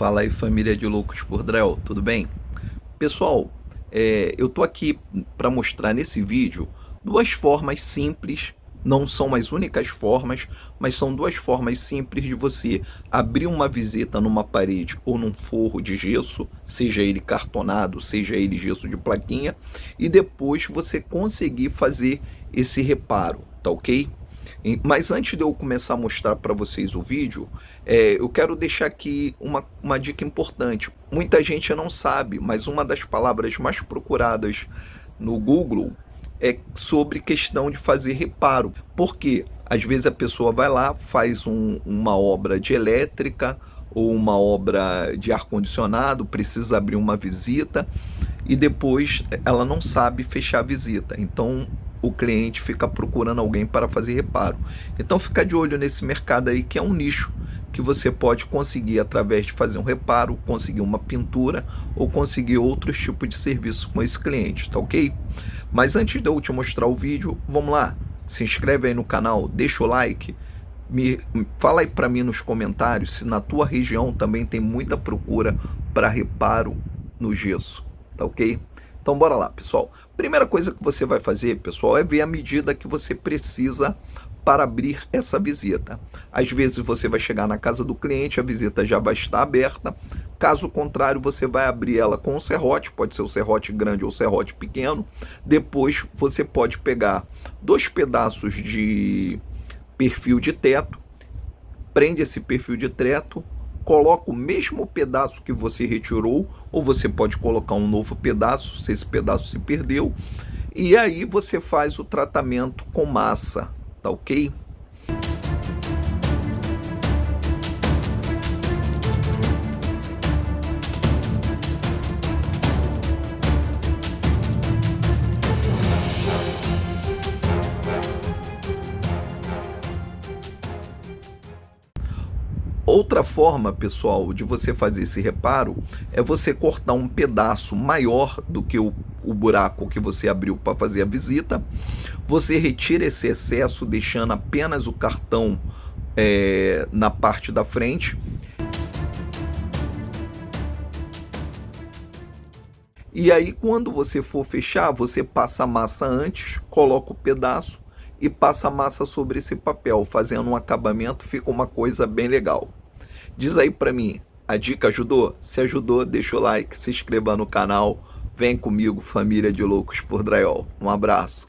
Fala aí família de loucos por Drell, tudo bem? Pessoal, é, eu tô aqui para mostrar nesse vídeo duas formas simples, não são as únicas formas, mas são duas formas simples de você abrir uma visita numa parede ou num forro de gesso, seja ele cartonado, seja ele gesso de plaquinha, e depois você conseguir fazer esse reparo, tá ok? Mas antes de eu começar a mostrar para vocês o vídeo, é, eu quero deixar aqui uma, uma dica importante. Muita gente não sabe, mas uma das palavras mais procuradas no Google é sobre questão de fazer reparo. Porque às vezes a pessoa vai lá, faz um, uma obra de elétrica ou uma obra de ar-condicionado, precisa abrir uma visita e depois ela não sabe fechar a visita. Então o cliente fica procurando alguém para fazer reparo. Então fica de olho nesse mercado aí que é um nicho que você pode conseguir através de fazer um reparo, conseguir uma pintura ou conseguir outros tipos de serviço com esse cliente, tá ok? Mas antes de eu te mostrar o vídeo, vamos lá, se inscreve aí no canal, deixa o like, me fala aí para mim nos comentários se na tua região também tem muita procura para reparo no gesso, tá ok? Então bora lá, pessoal. Primeira coisa que você vai fazer, pessoal, é ver a medida que você precisa para abrir essa visita. Às vezes você vai chegar na casa do cliente, a visita já vai estar aberta. Caso contrário, você vai abrir ela com o serrote, pode ser o serrote grande ou o serrote pequeno. Depois você pode pegar dois pedaços de perfil de teto, prende esse perfil de teto, coloca o mesmo pedaço que você retirou, ou você pode colocar um novo pedaço, se esse pedaço se perdeu, e aí você faz o tratamento com massa, tá ok? Outra forma, pessoal, de você fazer esse reparo é você cortar um pedaço maior do que o, o buraco que você abriu para fazer a visita. Você retira esse excesso, deixando apenas o cartão é, na parte da frente. E aí, quando você for fechar, você passa a massa antes, coloca o pedaço e passa a massa sobre esse papel, fazendo um acabamento, fica uma coisa bem legal. Diz aí para mim, a dica ajudou? Se ajudou, deixa o like, se inscreva no canal. Vem comigo, família de loucos por drywall. Um abraço.